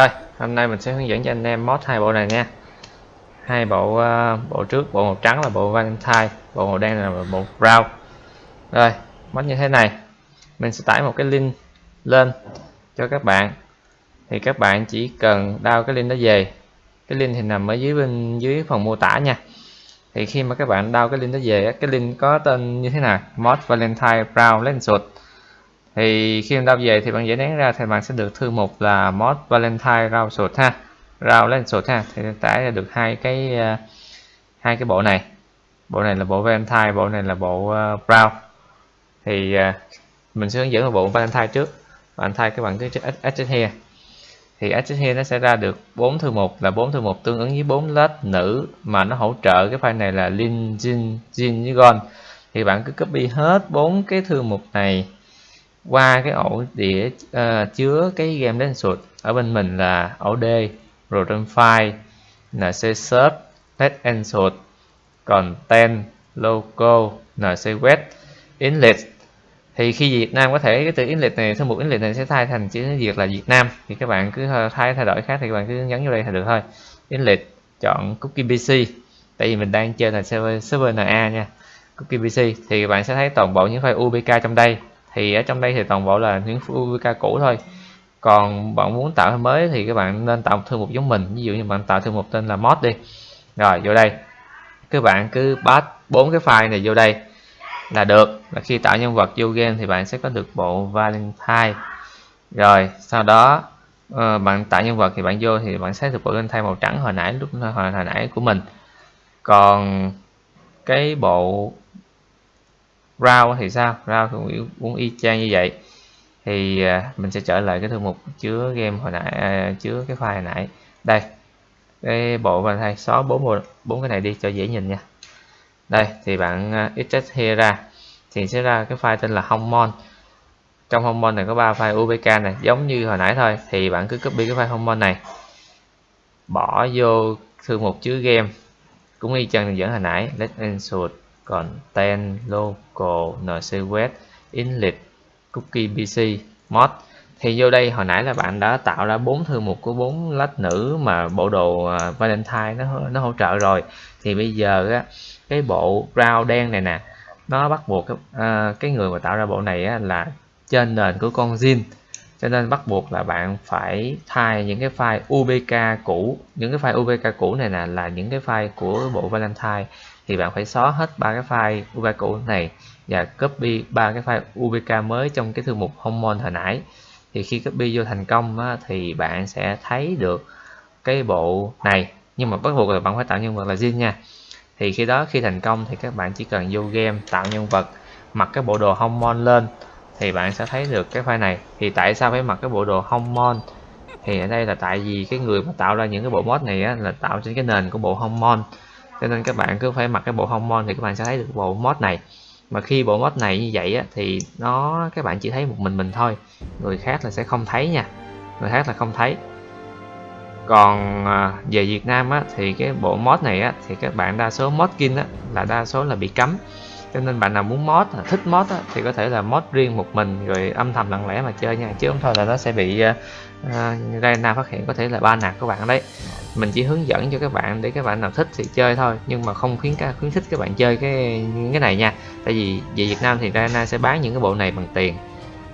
rồi hôm nay mình sẽ hướng dẫn cho anh em mod hai bộ này nha. Hai bộ uh, bộ trước bộ màu trắng là bộ Valentine. Bộ màu đen là bộ brown. Rồi mod như thế này. Mình sẽ tải một cái link lên cho các bạn. Thì các bạn chỉ cần đao cái link đó về. Cái link thì nằm ở dưới bên dưới phần mô tả nha. Thì khi mà các bạn đao cái link đó về cái link có tên như thế nào? Mod Valentine Brown Lenswood thì khi đao về thì bạn dễ đoán ra thì bạn sẽ được thư mục là mod Valentine rau sột ha. Rau lên sột ha. Thì tải ra được hai cái à, hai cái bộ này. Bộ này là bộ Valentine bộ này là bộ à, uh, brown thì uh, mình sẽ hướng dẫn bộ Valentine trước. Valentine các bạn cứ edit here. Thì edit here nó sẽ ra được bốn thư mục là bốn thư mục tương ứng với bốn lớp nữ mà nó hỗ trợ cái file này là lin jin với gon. Thì bạn cứ copy hết bốn cái thư mục này qua cái ổ đĩa uh, chứa cái game đến sụt ở bên mình là ổ D rồi trên file nc search test and sụt còn tên logo nc web inlet. Thì khi Việt Nam có thể cái từ inlet này thư mục inlet này sẽ thay thành chữ Việt là Việt Nam. Thì các bạn cứ thay thay đổi khác thì các bạn cứ nhấn vô đây là được thôi. Inlet chọn cookie PC tại vì mình đang chơi là server server NA nha. Cookie PC thì các bạn sẽ thấy toàn bộ những file UBK trong đây thì ở trong đây thì toàn bộ là những UVK cũ thôi. Còn bạn muốn tạo mới thì các bạn nên tạo một thư mục giống mình. Ví dụ như bạn tạo thư mục tên là mod đi. Rồi vô đây. Các bạn cứ pass bốn cái file này vô đây là được. Là khi tạo nhân vật vô game thì bạn sẽ có được bộ Valentine. Rồi sau đó uh, bạn tạo nhân vật thì bạn vô thì bạn sẽ được bộ Valentine màu trắng hồi nãy lúc hồi, hồi nãy của mình. Còn cái bộ round thì sao? Round cũng cũng y chang như vậy. Thì à, mình sẽ trở lại cái thư mục chứa game hồi nãy à, chứa cái file hồi nãy. Đây cái bộ và thay xóa bốn bộ bốn cái này đi cho dễ nhìn nha. Đây thì bạn à, uh, extract here ra. Thì sẽ ra cái file tên là homemon. Trong homemon này có ba file ubk này giống như hồi nãy thôi. Thì bạn cứ copy cái file homemon này bỏ vô thư mục chứa game. Cũng y chang dẫn hồi nãy. Let's insert content local nc web inlet cookie pc mod. Thì vô đây hồi nãy là bạn đã tạo ra bốn thư mục của bốn lách nữ mà bộ đồ à, valentine nó nó hỗ trợ rồi. Thì bây giờ á, cái bộ brown đen này nè nó bắt buộc cái, à, cái người mà tạo ra bộ này á, là trên nền của con zin cho nên bắt buộc là bạn phải thay những cái file UBK cũ. Những cái file UBK cũ này nè là những cái file của bộ Valentine thì bạn phải xóa hết ba cái file UBK cũ này và copy ba cái file UBK mới trong cái thư mục Homemon hồi nãy. Thì khi copy vô thành công á, thì bạn sẽ thấy được cái bộ này. Nhưng mà bắt buộc là bạn phải tạo nhân vật là zin nha. Thì khi đó khi thành công thì các bạn chỉ cần vô game tạo nhân vật mặc cái bộ đồ Homemon lên thì bạn sẽ thấy được cái file này. Thì tại sao phải mặc cái bộ đồ Homemon thì ở đây là tại vì cái người mà tạo ra những cái bộ mod này á, là tạo trên cái nền của bộ Homemon cho nên các bạn cứ phải mặc cái bộ Homemon thì các bạn sẽ thấy được bộ mod này. Mà khi bộ mod này như vậy á, thì nó các bạn chỉ thấy một mình mình thôi. Người khác là sẽ không thấy nha. Người khác là không thấy. Còn à, về Việt Nam á, thì cái bộ mod này á, thì các bạn đa số mod skin á, là đa số là bị cấm cho nên bạn nào muốn mod thích mod thì có thể là mod riêng một mình rồi âm thầm lặng lẽ mà chơi nha. Chứ không thôi là nó sẽ bị uh, ra nào phát hiện có thể là ba nạt của bạn đấy. Mình chỉ hướng dẫn cho các bạn để các bạn nào thích thì chơi thôi nhưng mà không khuyến khuyến khích các bạn chơi cái cái này nha. Tại vì về Việt Nam thì Rana sẽ bán những cái bộ này bằng tiền.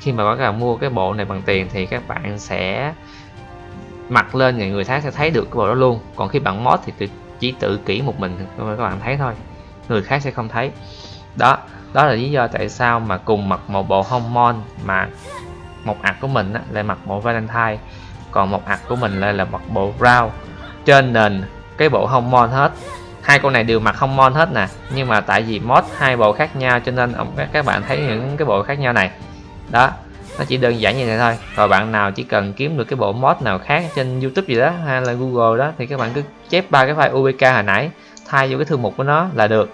Khi mà các bạn mua cái bộ này bằng tiền thì các bạn sẽ mặc lên người người khác sẽ thấy được cái bộ đó luôn. Còn khi bạn mod thì chỉ tự kỹ một mình các bạn thấy thôi người khác sẽ không thấy đó đó là lý do tại sao mà cùng mặc một bộ homon mà một ạc của mình á, lại mặc bộ valentine còn một ạc của mình lại là mặc bộ brown trên nền cái bộ homon hết. Hai con này đều mặc homon hết nè nhưng mà tại vì mod hai bộ khác nhau cho nên ông các bạn thấy những cái bộ khác nhau này. Đó nó chỉ đơn giản như này thôi. Rồi bạn nào chỉ cần kiếm được cái bộ mod nào khác trên youtube gì đó hay là google đó thì các bạn cứ chép ba cái file ubk hồi nãy thay vô cái thư mục của nó là được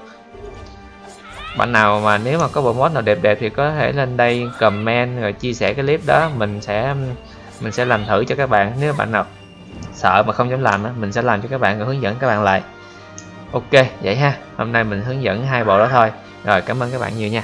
bạn nào mà nếu mà có bộ mod nào đẹp đẹp thì có thể lên đây comment rồi chia sẻ cái clip đó. Mình sẽ mình sẽ làm thử cho các bạn. Nếu bạn nào sợ mà không dám làm mình sẽ làm cho các bạn rồi hướng dẫn các bạn lại. Ok, vậy ha. Hôm nay mình hướng dẫn hai bộ đó thôi. Rồi, cảm ơn các bạn nhiều nha.